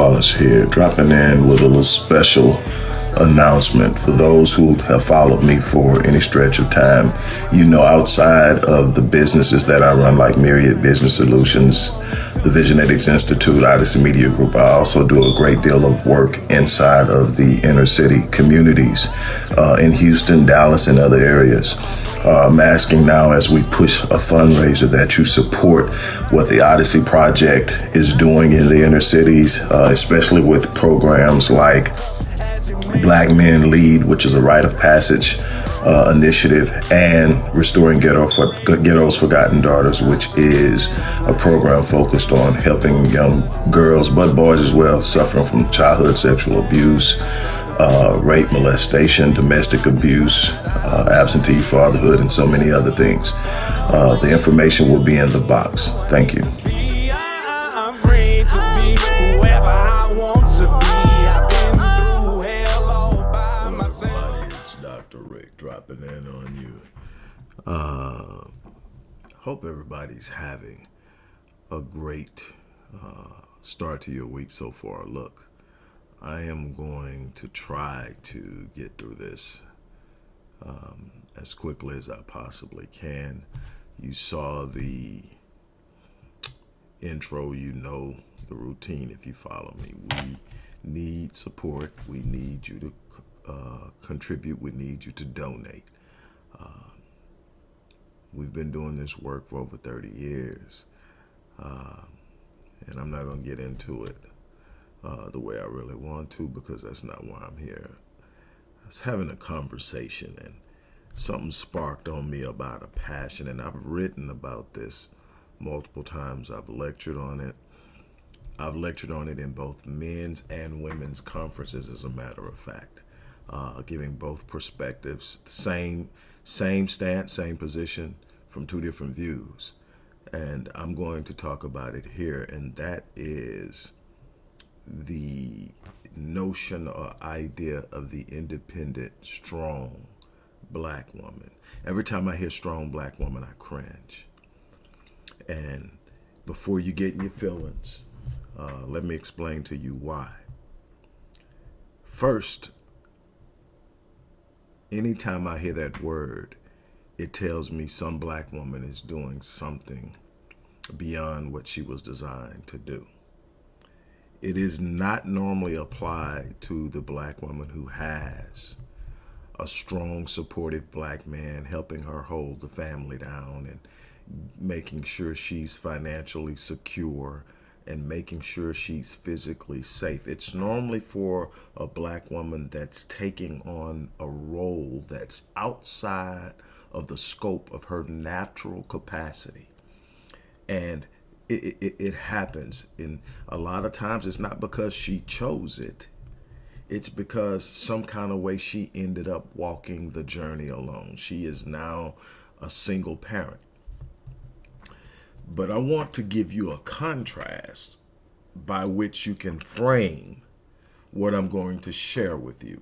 Wallace here, dropping in with a little special announcement for those who have followed me for any stretch of time. You know, outside of the businesses that I run, like Myriad Business Solutions, the Visionetics Institute, Odyssey Media Group, I also do a great deal of work inside of the inner city communities uh, in Houston, Dallas, and other areas. Uh, I'm asking now as we push a fundraiser that you support what the Odyssey Project is doing in the inner cities, uh, especially with programs like Black Men Lead, which is a rite of passage uh, initiative, and Restoring Ghetto for, Ghetto's Forgotten Daughters, which is a program focused on helping young girls, but boys as well, suffering from childhood sexual abuse, uh, rape, molestation, domestic abuse, uh, absentee fatherhood, and so many other things. Uh, the information will be in the box. Thank you. I'm free to be whoever I want to be. I've been through hell all by myself. It's Dr. Rick dropping in on you. Uh, hope everybody's having a great uh, start to your week so far. Look, I am going to try to get through this um, as quickly as I possibly can. You saw the intro, you know the routine if you follow me. We need support. We need you to uh, contribute. We need you to donate. Uh, we've been doing this work for over 30 years. Uh, and I'm not going to get into it uh, the way I really want to because that's not why I'm here. I was having a conversation and something sparked on me about a passion, and I've written about this multiple times. I've lectured on it. I've lectured on it in both men's and women's conferences, as a matter of fact, uh, giving both perspectives, same same stance, same position from two different views. And I'm going to talk about it here, and that is the notion or idea of the independent, strong black woman. Every time I hear strong black woman, I cringe. And before you get in your feelings, uh, let me explain to you why. First, anytime I hear that word, it tells me some black woman is doing something beyond what she was designed to do. It is not normally applied to the black woman who has a strong, supportive black man helping her hold the family down and making sure she's financially secure and making sure she's physically safe. It's normally for a black woman that's taking on a role that's outside of the scope of her natural capacity. And it, it, it happens. And a lot of times it's not because she chose it. It's because some kind of way she ended up walking the journey alone. She is now a single parent. But I want to give you a contrast by which you can frame what I'm going to share with you.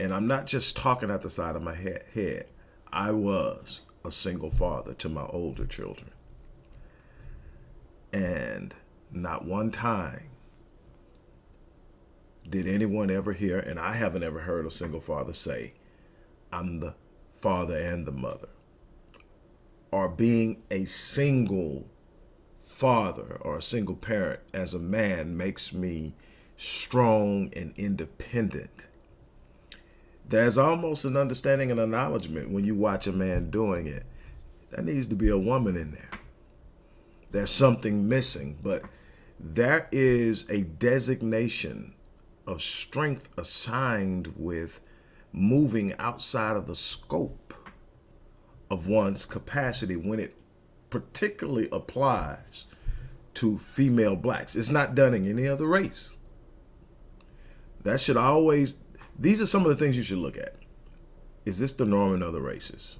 And I'm not just talking at the side of my head. I was a single father to my older children. And not one time did anyone ever hear, and I haven't ever heard a single father say, I'm the father and the mother. Or being a single father or a single parent as a man makes me strong and independent. There's almost an understanding and acknowledgement when you watch a man doing it. There needs to be a woman in there there's something missing, but there is a designation of strength assigned with moving outside of the scope of one's capacity when it particularly applies to female blacks. It's not done in any other race. That should always, these are some of the things you should look at. Is this the norm in other races?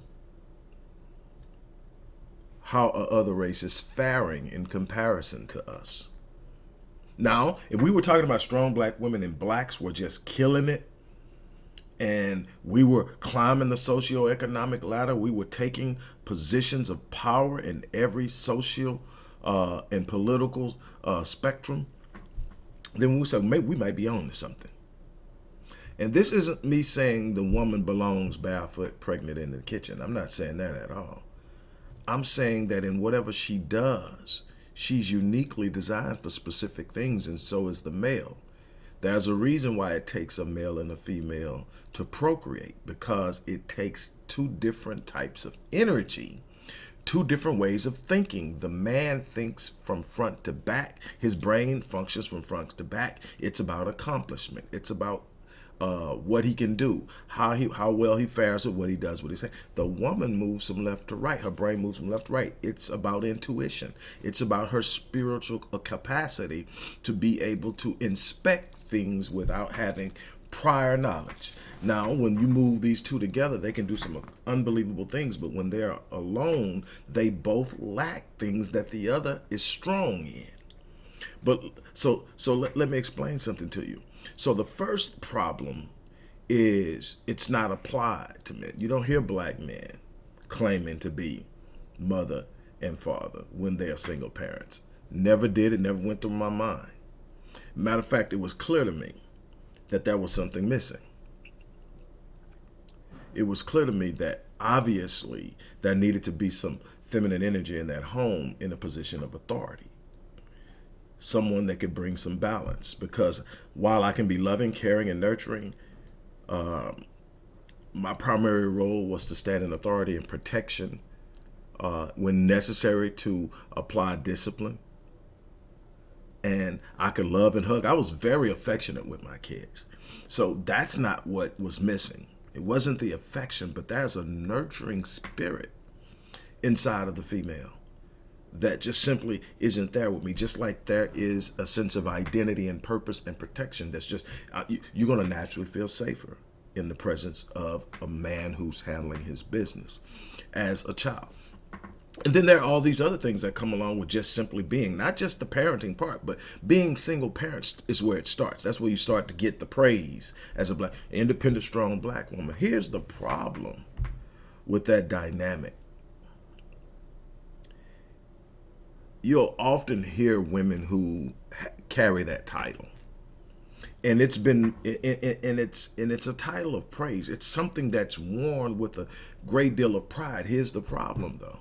How are other races faring in comparison to us. Now, if we were talking about strong black women and blacks were just killing it and we were climbing the socioeconomic ladder. We were taking positions of power in every social uh, and political uh, spectrum. Then we said, maybe we might be on to something. And this isn't me saying the woman belongs barefoot, pregnant in the kitchen. I'm not saying that at all. I'm saying that in whatever she does, she's uniquely designed for specific things, and so is the male. There's a reason why it takes a male and a female to procreate because it takes two different types of energy, two different ways of thinking. The man thinks from front to back. His brain functions from front to back. It's about accomplishment. It's about uh, what he can do, how he how well he fares with what he does, what he says. The woman moves from left to right. Her brain moves from left to right. It's about intuition. It's about her spiritual capacity to be able to inspect things without having prior knowledge. Now, when you move these two together, they can do some unbelievable things, but when they're alone, they both lack things that the other is strong in. But so so let, let me explain something to you. So the first problem is it's not applied to men. You don't hear black men claiming to be mother and father when they are single parents. Never did. It never went through my mind. Matter of fact, it was clear to me that there was something missing. It was clear to me that obviously there needed to be some feminine energy in that home in a position of authority someone that could bring some balance. Because while I can be loving, caring, and nurturing, um, my primary role was to stand in authority and protection uh, when necessary to apply discipline. And I could love and hug. I was very affectionate with my kids. So that's not what was missing. It wasn't the affection, but there's a nurturing spirit inside of the female that just simply isn't there with me. Just like there is a sense of identity and purpose and protection that's just, uh, you, you're going to naturally feel safer in the presence of a man who's handling his business as a child. And then there are all these other things that come along with just simply being, not just the parenting part, but being single parents is where it starts. That's where you start to get the praise as a black, independent, strong black woman. Here's the problem with that dynamic you'll often hear women who carry that title. And it's been and it's and it's a title of praise. It's something that's worn with a great deal of pride. Here's the problem though.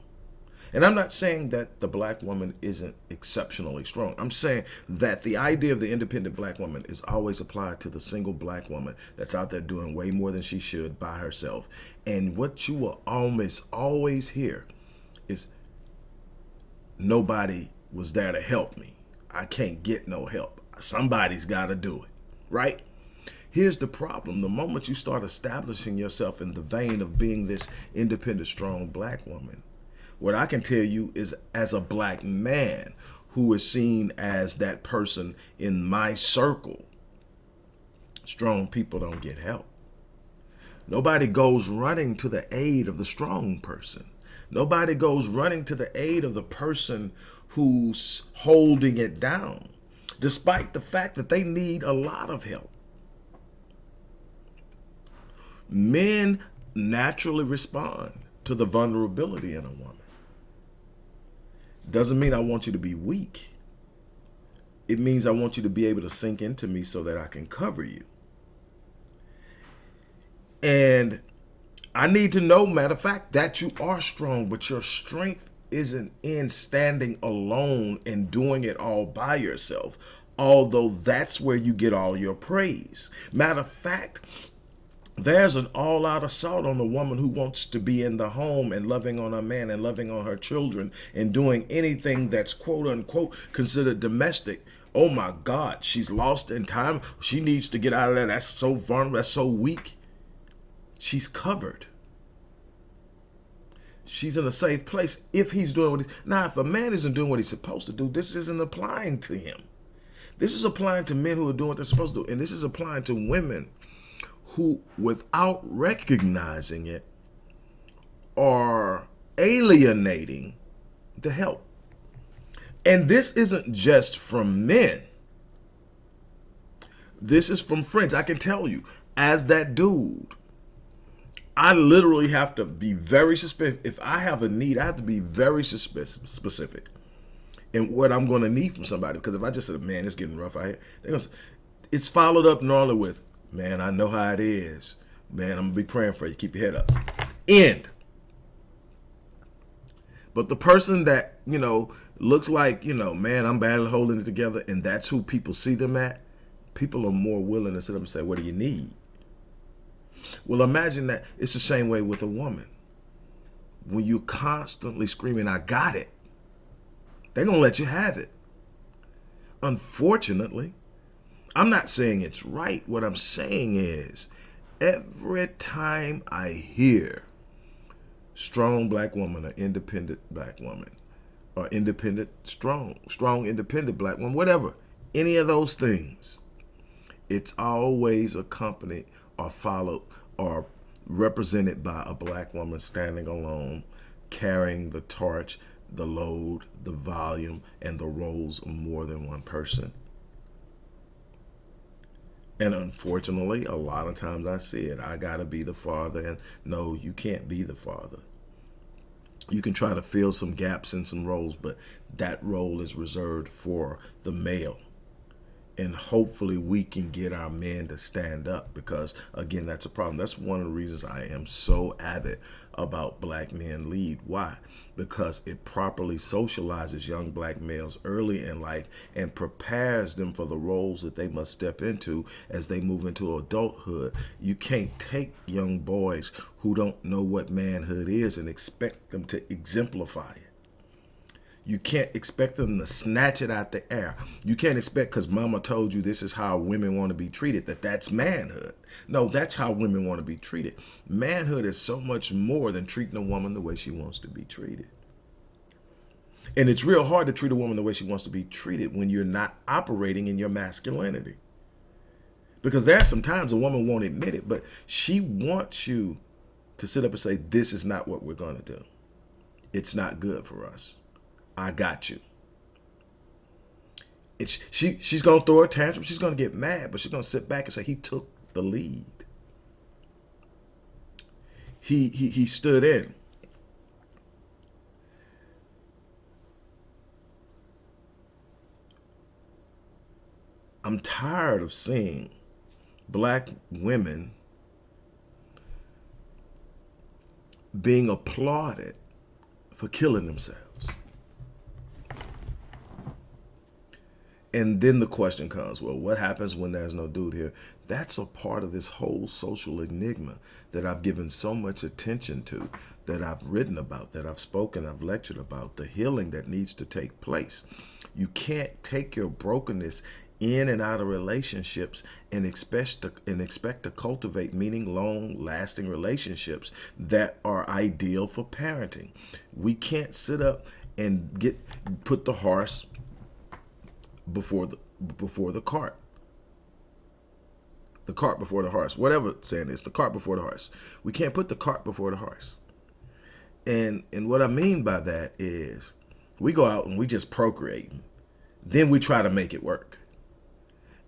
And i'm not saying that the black woman isn't exceptionally strong. I'm saying that the idea of the independent black woman is always applied to the single black woman that's out there doing way more than she should by herself. And what you will almost always hear is nobody was there to help me. I can't get no help. Somebody's got to do it, right? Here's the problem. The moment you start establishing yourself in the vein of being this independent, strong black woman, what I can tell you is as a black man who is seen as that person in my circle, strong people don't get help. Nobody goes running to the aid of the strong person. Nobody goes running to the aid of the person who's holding it down, despite the fact that they need a lot of help. Men naturally respond to the vulnerability in a woman. Doesn't mean I want you to be weak. It means I want you to be able to sink into me so that I can cover you. And I need to know, matter of fact, that you are strong, but your strength isn't in standing alone and doing it all by yourself, although that's where you get all your praise. Matter of fact, there's an all-out assault on the woman who wants to be in the home and loving on her man and loving on her children and doing anything that's quote-unquote considered domestic. Oh my god she's lost in time. She needs to get out of there. That's so vulnerable that's so weak she's covered. She's in a safe place if he's doing what he's... Now, if a man isn't doing what he's supposed to do, this isn't applying to him. This is applying to men who are doing what they're supposed to do. And this is applying to women who, without recognizing it, are alienating the help. And this isn't just from men. This is from friends. I can tell you, as that dude, I literally have to be very specific. If I have a need, I have to be very specific in what I'm going to need from somebody. Because if I just said, man, it's getting rough out here, gonna, it's followed up normally with, man, I know how it is. Man, I'm going to be praying for you. Keep your head up. End. But the person that, you know, looks like, you know, man, I'm badly holding it together, and that's who people see them at, people are more willing to sit up and say, what do you need? Well, imagine that it's the same way with a woman. When you're constantly screaming, I got it, they're going to let you have it. Unfortunately, I'm not saying it's right. What I'm saying is every time I hear strong black woman or independent black woman or independent, strong, strong, independent black woman, whatever, any of those things, it's always accompanied or followed are represented by a black woman standing alone, carrying the torch, the load, the volume, and the roles of more than one person. And unfortunately, a lot of times I see it. I got to be the father. And no, you can't be the father. You can try to fill some gaps in some roles, but that role is reserved for the male and hopefully we can get our men to stand up because again that's a problem. That's one of the reasons i am so avid about black men lead. Why? Because it properly socializes young black males early in life and prepares them for the roles that they must step into as they move into adulthood. You can't take young boys who don't know what manhood is and expect them to exemplify it you can't expect them to snatch it out the air. You can't expect because mama told you this is how women want to be treated, that that's manhood. No, that's how women want to be treated. Manhood is so much more than treating a woman the way she wants to be treated. And it's real hard to treat a woman the way she wants to be treated when you're not operating in your masculinity. Because there are some times a woman won't admit it, but she wants you to sit up and say, this is not what we're going to do. It's not good for us. I got you. It's, she she's gonna throw a tantrum. She's gonna get mad, but she's gonna sit back and say he took the lead. He he he stood in. I'm tired of seeing black women being applauded for killing themselves. And then the question comes, well, what happens when there's no dude here? That's a part of this whole social enigma that I've given so much attention to, that I've written about, that I've spoken, I've lectured about, the healing that needs to take place. You can't take your brokenness in and out of relationships and expect to, and expect to cultivate meaning long lasting relationships that are ideal for parenting. We can't sit up and get put the horse before the before the cart. The cart before the horse, whatever saying is, the cart before the horse. We can't put the cart before the horse. And and what I mean by that is we go out and we just procreate. Then we try to make it work.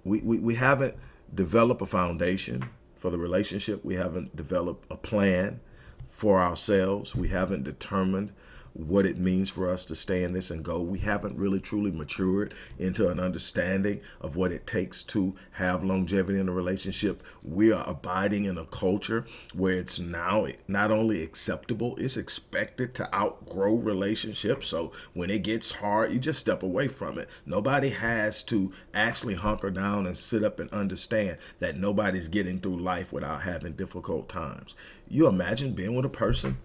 We, we, we haven't developed a foundation for the relationship. We haven't developed a plan for ourselves. We haven't determined what it means for us to stay in this and go. We haven't really truly matured into an understanding of what it takes to have longevity in a relationship. We are abiding in a culture where it's now not only acceptable, it's expected to outgrow relationships. So when it gets hard, you just step away from it. Nobody has to actually hunker down and sit up and understand that nobody's getting through life without having difficult times. You imagine being with a person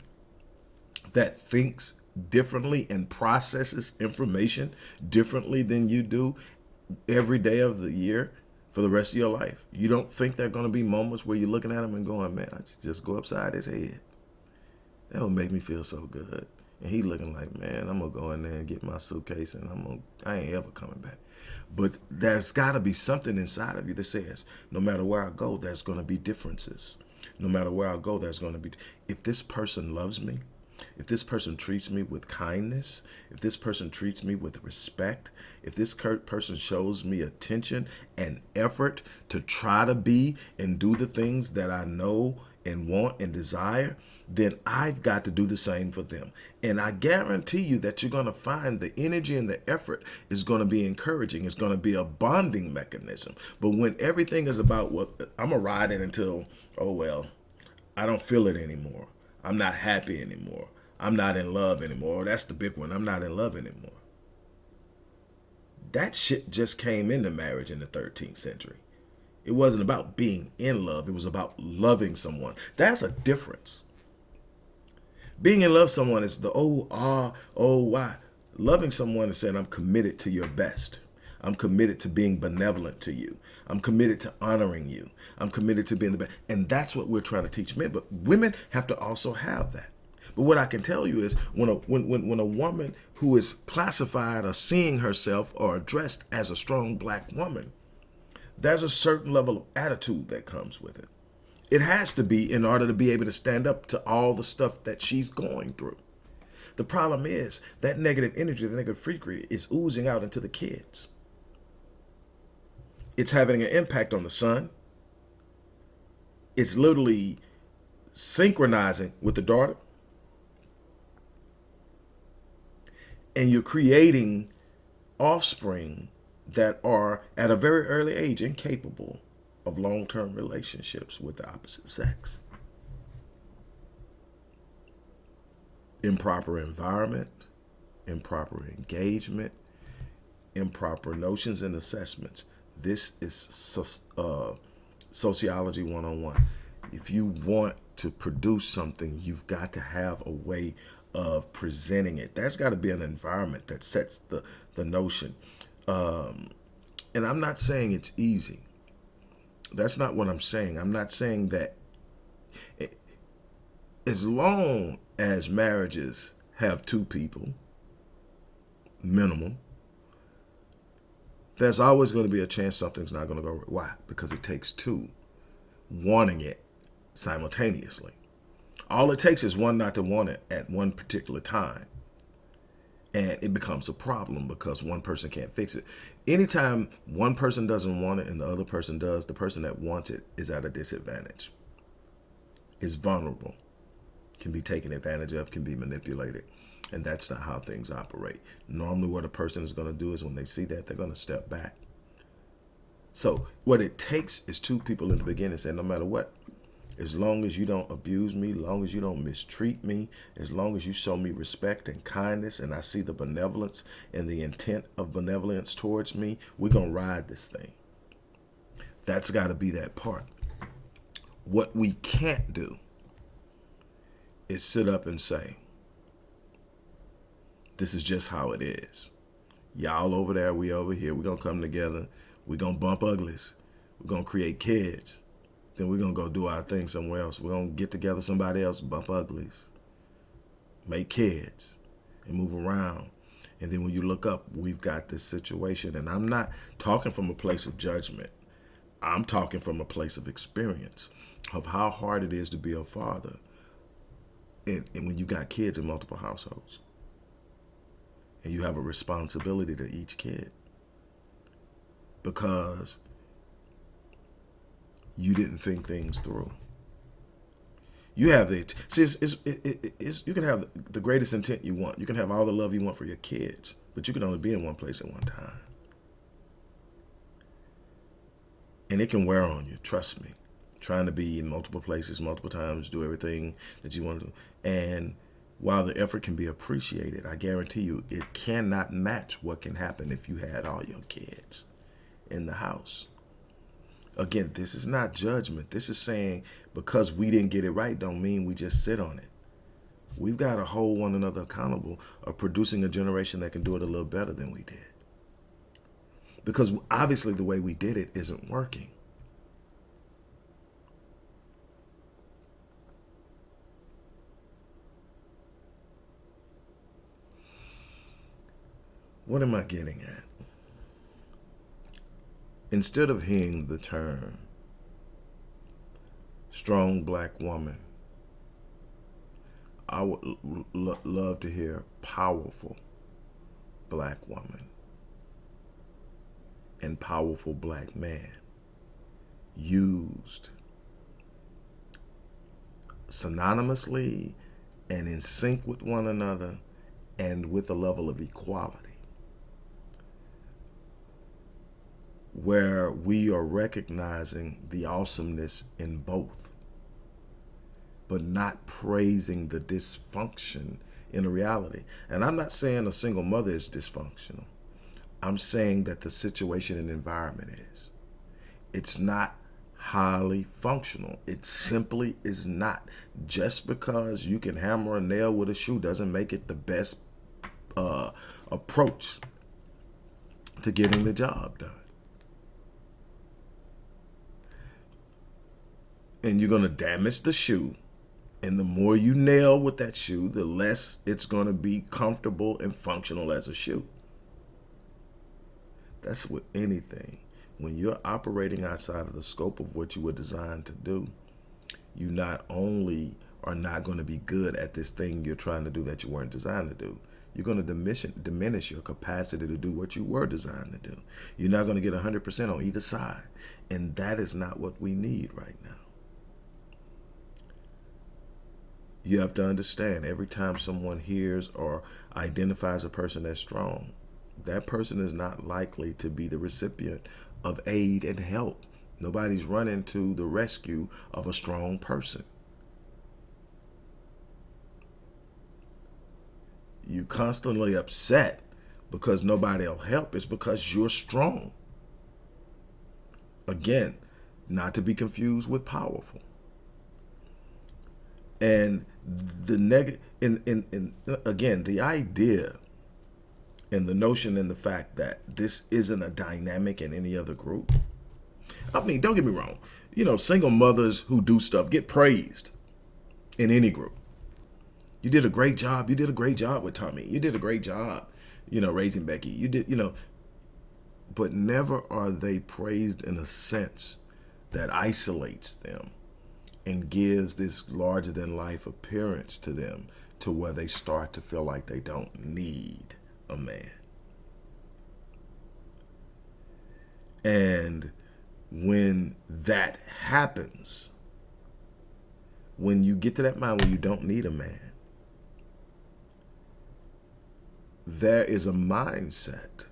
that thinks differently and processes information differently than you do every day of the year for the rest of your life. You don't think there are going to be moments where you're looking at him and going, man, I just go upside his head. That would make me feel so good. And he looking like, man, I'm going to go in there and get my suitcase and I'm going to, I ain't ever coming back. But there's got to be something inside of you that says, no matter where I go, there's going to be differences. No matter where I go, there's going to be, if this person loves me, if this person treats me with kindness, if this person treats me with respect, if this person shows me attention and effort to try to be and do the things that I know and want and desire, then I've got to do the same for them. And I guarantee you that you're going to find the energy and the effort is going to be encouraging. It's going to be a bonding mechanism. But when everything is about what I'm going to ride it until, oh, well, I don't feel it anymore. I'm not happy anymore. I'm not in love anymore. That's the big one. I'm not in love anymore. That shit just came into marriage in the 13th century. It wasn't about being in love. It was about loving someone. That's a difference. Being in love with someone is the oh, ah, oh, why. Loving someone is saying, I'm committed to your best. I'm committed to being benevolent to you. I'm committed to honoring you. I'm committed to being the best. And that's what we're trying to teach men. But women have to also have that. But what I can tell you is when a when, when, when a woman who is classified or seeing herself or addressed as a strong black woman, there's a certain level of attitude that comes with it. It has to be in order to be able to stand up to all the stuff that she's going through. The problem is that negative energy, the negative frequency is oozing out into the kids. It's having an impact on the son. It's literally synchronizing with the daughter. And you're creating offspring that are at a very early age incapable of long-term relationships with the opposite sex. Improper environment, improper engagement, improper notions and assessments. This is uh, sociology 101. If you want to produce something, you've got to have a way of presenting it. There's got to be an environment that sets the, the notion. Um, and I'm not saying it's easy. That's not what I'm saying. I'm not saying that it, as long as marriages have two people, minimum, there's always going to be a chance something's not going to go right. Why? Because it takes two wanting it simultaneously. All it takes is one not to want it at one particular time and it becomes a problem because one person can't fix it. Anytime one person doesn't want it and the other person does, the person that wants it is at a disadvantage. Is vulnerable, can be taken advantage of, can be manipulated. And that's not how things operate. Normally what a person is going to do is when they see that, they're going to step back. So what it takes is two people in the beginning saying, no matter what, as long as you don't abuse me, as long as you don't mistreat me, as long as you show me respect and kindness and I see the benevolence and the intent of benevolence towards me, we're going to ride this thing. That's got to be that part. What we can't do is sit up and say, this is just how it is. Y'all over there, we over here. We're going to come together. We're going to bump uglies. We're going to create kids then we're going to go do our thing somewhere else. We're going to get together somebody else, bump uglies, make kids, and move around. And then when you look up, we've got this situation. And I'm not talking from a place of judgment. I'm talking from a place of experience of how hard it is to be a father. And, and when you got kids in multiple households. And you have a responsibility to each kid. Because you didn't think things through. You have the see, it's, it's, it, it's, you can have the greatest intent you want. You can have all the love you want for your kids, but you can only be in one place at one time. And it can wear on you, trust me. Trying to be in multiple places, multiple times, do everything that you want to do. And while the effort can be appreciated, I guarantee you it cannot match what can happen if you had all your kids in the house. Again, this is not judgment. This is saying because we didn't get it right don't mean we just sit on it. We've got to hold one another accountable of producing a generation that can do it a little better than we did. Because obviously the way we did it isn't working. What am I getting at? Instead of hearing the term strong black woman, I would love to hear powerful black woman and powerful black man used synonymously and in sync with one another and with a level of equality where we are recognizing the awesomeness in both but not praising the dysfunction in a reality. And I'm not saying a single mother is dysfunctional. I'm saying that the situation and environment is. It's not highly functional. It simply is not. Just because you can hammer a nail with a shoe doesn't make it the best uh, approach to getting the job done. And you're going to damage the shoe. And the more you nail with that shoe, the less it's going to be comfortable and functional as a shoe. That's with anything. When you're operating outside of the scope of what you were designed to do, you not only are not going to be good at this thing you're trying to do that you weren't designed to do, you're going to diminish, diminish your capacity to do what you were designed to do. You're not going to get 100% on either side. And that is not what we need right now. You have to understand every time someone hears or identifies a person as strong, that person is not likely to be the recipient of aid and help. Nobody's running to the rescue of a strong person. You constantly upset because nobody will help. It's because you're strong. Again, not to be confused with powerful. And the neg in, in, in, again, the idea and the notion and the fact that this isn't a dynamic in any other group. I mean, don't get me wrong. You know, single mothers who do stuff get praised in any group. You did a great job. You did a great job with Tommy. You did a great job, you know, raising Becky. You did, you know, but never are they praised in a sense that isolates them and gives this larger than life appearance to them to where they start to feel like they don't need a man. And when that happens, when you get to that mind where you don't need a man, there is a mindset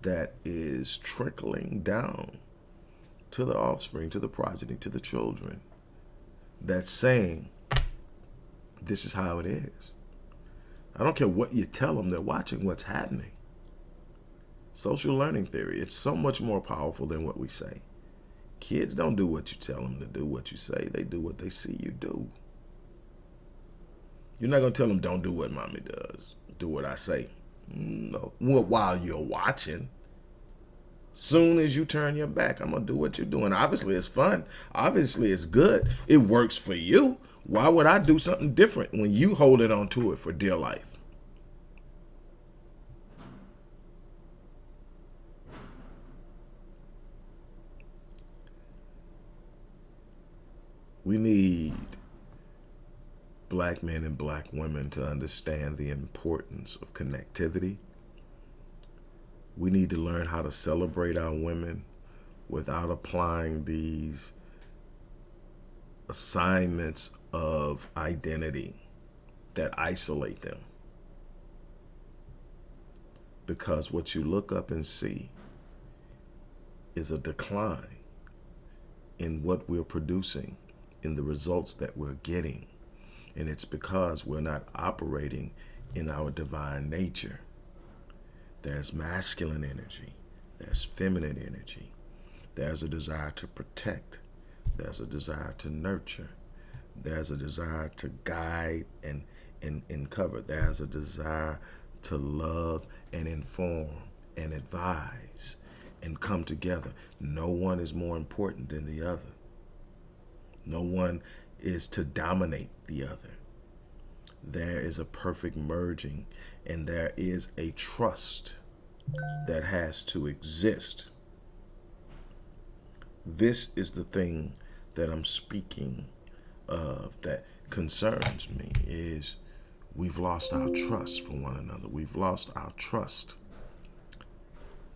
that is trickling down to the offspring, to the progeny, to the children, that's saying, this is how it is. I don't care what you tell them, they're watching what's happening. Social learning theory, it's so much more powerful than what we say. Kids don't do what you tell them to do, what you say. They do what they see you do. You're not going to tell them, don't do what mommy does. Do what I say. Mm, no. Well, while you're watching. Soon as you turn your back, I'm going to do what you're doing. Obviously, it's fun. Obviously, it's good. It works for you. Why would I do something different when you hold it on to it for dear life? We need black men and black women to understand the importance of connectivity. We need to learn how to celebrate our women without applying these assignments of identity that isolate them. Because what you look up and see is a decline in what we're producing, in the results that we're getting. And it's because we're not operating in our divine nature. There's masculine energy, there's feminine energy, there's a desire to protect, there's a desire to nurture, there's a desire to guide and, and, and cover. There's a desire to love and inform and advise and come together. No one is more important than the other. No one is to dominate the other. There is a perfect merging and there is a trust that has to exist. This is the thing that I'm speaking of that concerns me is we've lost our trust for one another. We've lost our trust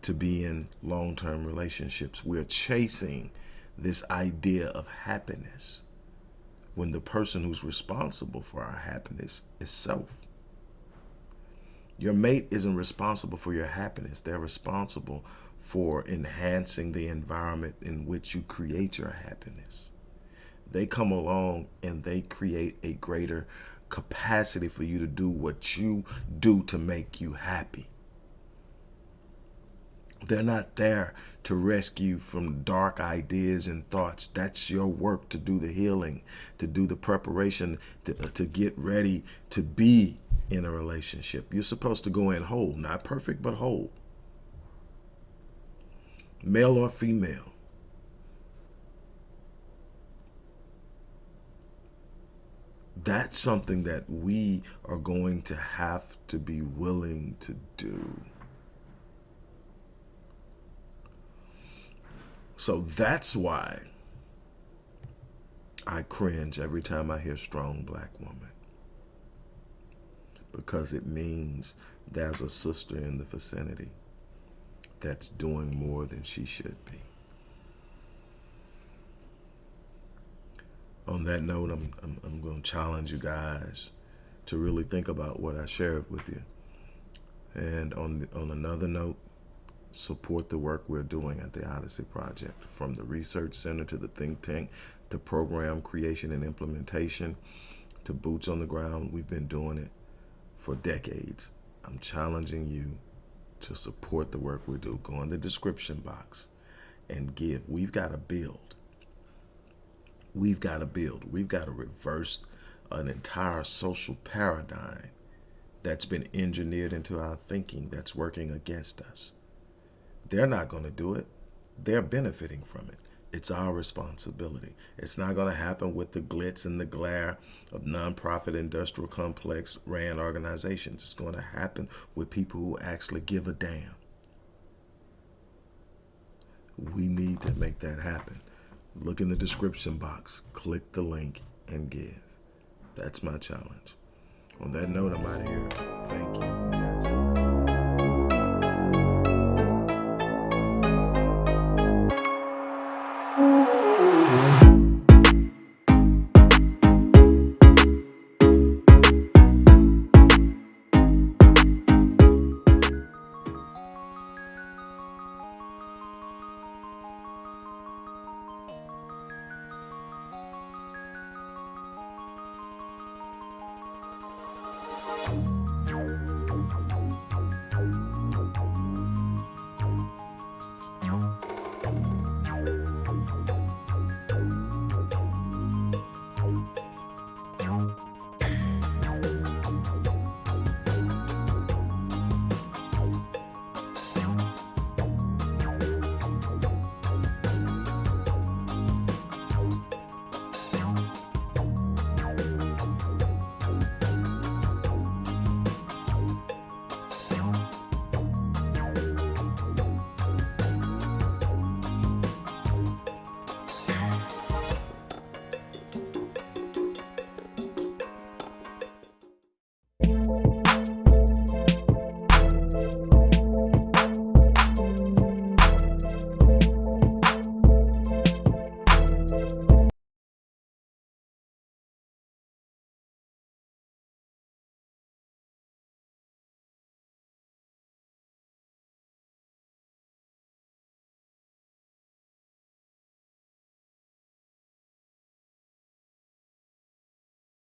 to be in long term relationships. We're chasing this idea of happiness when the person who's responsible for our happiness is self. Your mate isn't responsible for your happiness, they're responsible for enhancing the environment in which you create your happiness. They come along and they create a greater capacity for you to do what you do to make you happy. They're not there to rescue from dark ideas and thoughts. That's your work to do the healing, to do the preparation, to, to get ready to be in a relationship. You're supposed to go in whole, not perfect, but whole. Male or female. That's something that we are going to have to be willing to do. So that's why I cringe every time I hear strong black woman. Because it means there's a sister in the vicinity that's doing more than she should be. On that note, I'm, I'm, I'm going to challenge you guys to really think about what I shared with you. And on, on another note, support the work we're doing at the Odyssey Project, from the Research Center to the think tank to program creation and implementation to boots on the ground. We've been doing it for decades. I'm challenging you to support the work we do. Go in the description box and give. We've got to build. We've got to build. We've got to reverse an entire social paradigm that's been engineered into our thinking that's working against us. They're not going to do it. They're benefiting from it. It's our responsibility. It's not going to happen with the glitz and the glare of nonprofit industrial complex ran organizations. It's going to happen with people who actually give a damn. We need to make that happen. Look in the description box, click the link, and give. That's my challenge. On that note, I'm out of here. Thank you.